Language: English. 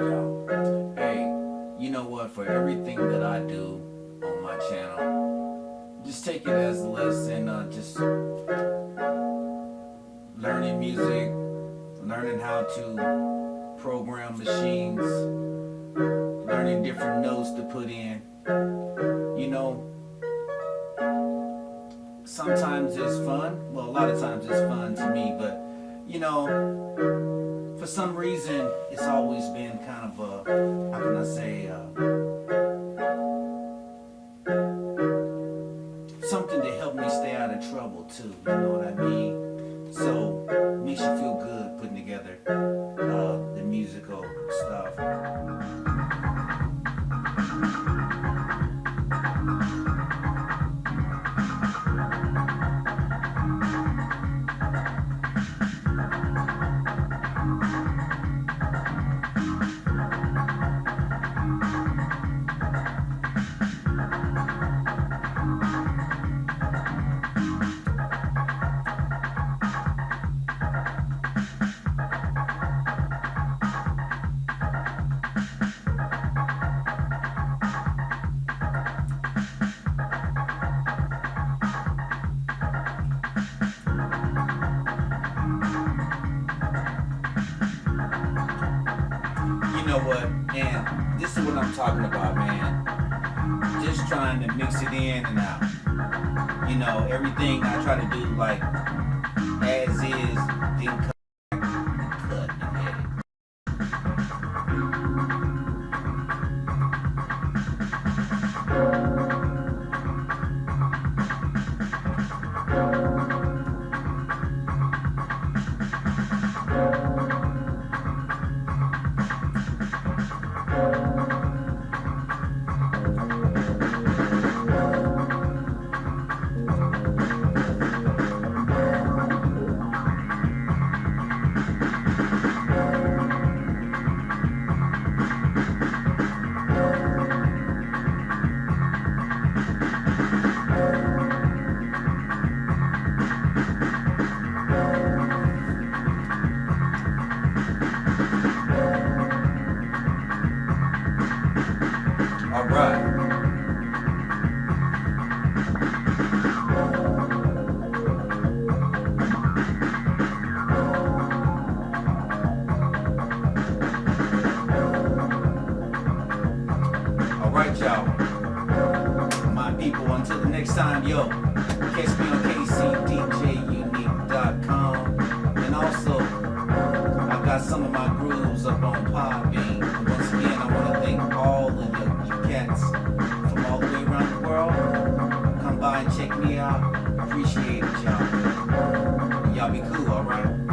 Hey, you know what? For everything that I do on my channel, just take it as a lesson. Uh, just learning music, learning how to program machines, learning different notes to put in. You know, sometimes it's fun. Well, a lot of times it's fun to me, but you know, for some reason, it's always been kind of a, how can I say, uh, something to help me stay out of trouble too, you know what I mean? So, makes you feel good know what? Man, this is what I'm talking about, man. Just trying to mix it in and out. You know, everything I try to do like as is, then cut All right. All right, y'all. Until the next time, yo, catch me on kcdjunique.com. And also, I got some of my grooves up on Podbean. check me out. Appreciate it, y'all. Y'all be cool, alright?